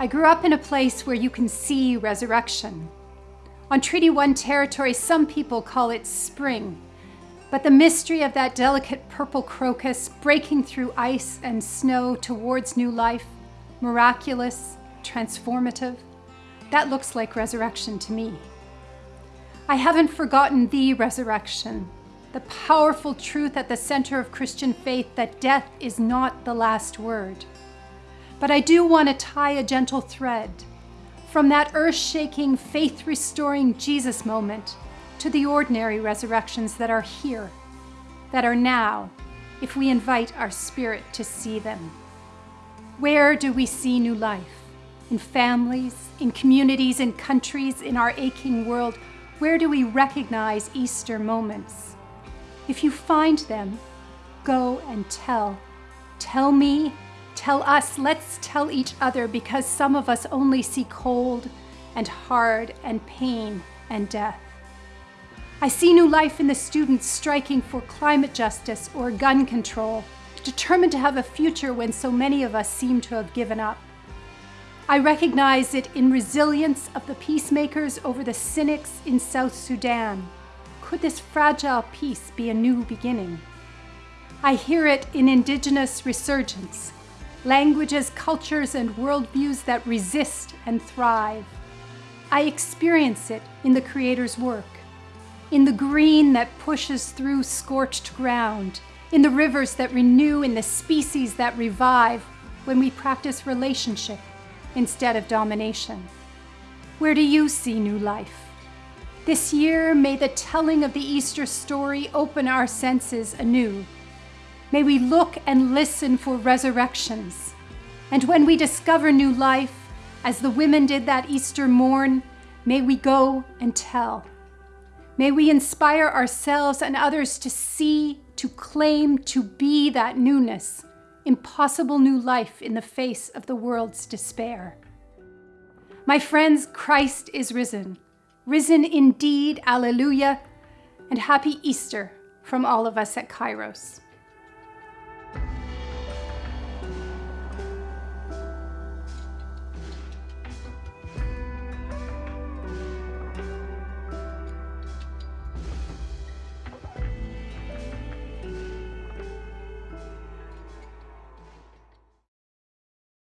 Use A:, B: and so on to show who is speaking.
A: I grew up in a place where you can see resurrection. On Treaty 1 territory, some people call it spring, but the mystery of that delicate purple crocus breaking through ice and snow towards new life, miraculous, transformative, that looks like resurrection to me. I haven't forgotten the resurrection, the powerful truth at the center of Christian faith that death is not the last word. But I do want to tie a gentle thread from that earth shaking, faith restoring Jesus moment to the ordinary resurrections that are here, that are now, if we invite our spirit to see them. Where do we see new life? In families, in communities, in countries, in our aching world, where do we recognize Easter moments? If you find them, go and tell. Tell me Tell us, let's tell each other because some of us only see cold and hard and pain and death. I see new life in the students striking for climate justice or gun control, determined to have a future when so many of us seem to have given up. I recognize it in resilience of the peacemakers over the cynics in South Sudan. Could this fragile peace be a new beginning? I hear it in indigenous resurgence, languages, cultures, and worldviews that resist and thrive. I experience it in the Creator's work, in the green that pushes through scorched ground, in the rivers that renew, in the species that revive when we practice relationship instead of domination. Where do you see new life? This year, may the telling of the Easter story open our senses anew May we look and listen for resurrections. And when we discover new life, as the women did that Easter morn, may we go and tell. May we inspire ourselves and others to see, to claim, to be that newness, impossible new life in the face of the world's despair. My friends, Christ is risen. Risen indeed, alleluia, and happy Easter from all of us at Kairos.